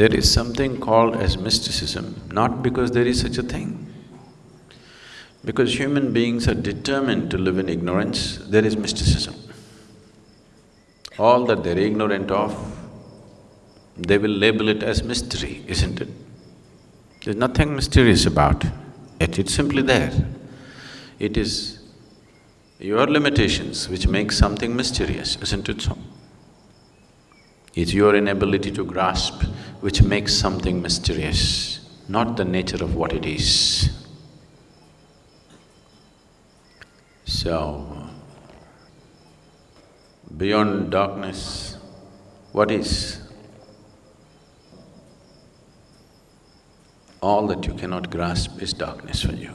There is something called as mysticism, not because there is such a thing. Because human beings are determined to live in ignorance, there is mysticism. All that they're ignorant of, they will label it as mystery, isn't it? There's nothing mysterious about it, it's simply there. It is your limitations which make something mysterious, isn't it so? It's your inability to grasp which makes something mysterious, not the nature of what it is. So, beyond darkness, what is? All that you cannot grasp is darkness for you.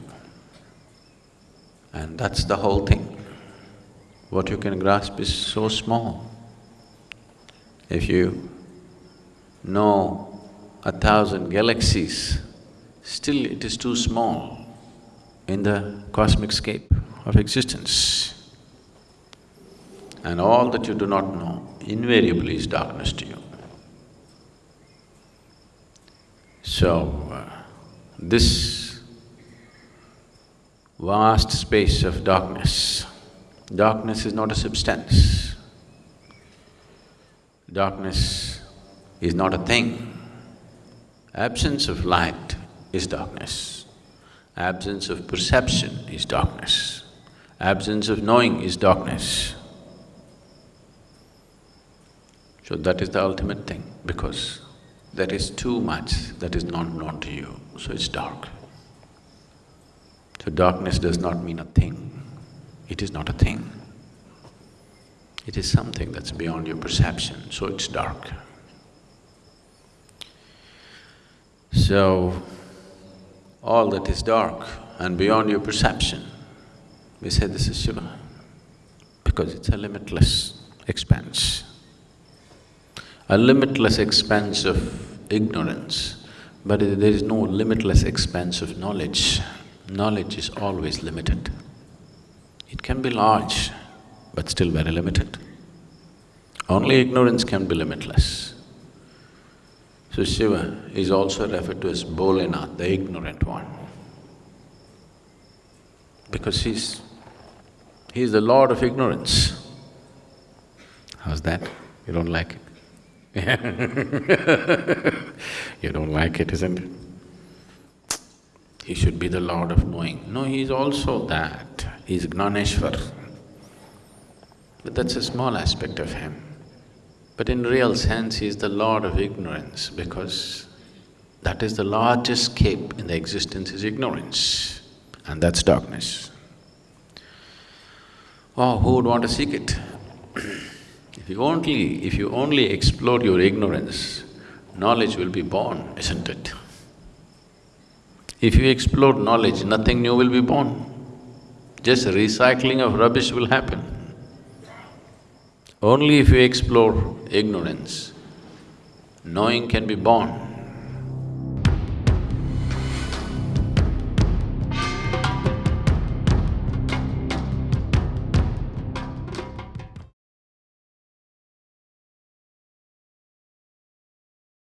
And that's the whole thing. What you can grasp is so small. If you know a thousand galaxies, still it is too small in the cosmic scape of existence. And all that you do not know invariably is darkness to you. So, uh, this vast space of darkness, darkness is not a substance. Darkness is not a thing. Absence of light is darkness. Absence of perception is darkness. Absence of knowing is darkness. So that is the ultimate thing, because there is too much that is not known to you, so it's dark. So darkness does not mean a thing, it is not a thing. It is something that's beyond your perception, so it's dark. So, all that is dark and beyond your perception, we say this is Shiva, because it's a limitless expanse. A limitless expanse of ignorance, but there is no limitless expanse of knowledge. Knowledge is always limited. It can be large, but still very limited. Only ignorance can be limitless. So Shiva is also referred to as Bholinath, the ignorant one. Because he's… he's the lord of ignorance. How's that? You don't like it? you don't like it, isn't it? He should be the lord of knowing. No, he's also that, he's Gnaneshwar. But that's a small aspect of him. But in real sense, he is the lord of ignorance because that is the largest scape in the existence is ignorance and that's darkness. Oh, who would want to seek it? if you only… if you only explore your ignorance, knowledge will be born, isn't it? If you explore knowledge, nothing new will be born. Just recycling of rubbish will happen. Only if you explore ignorance, knowing can be born.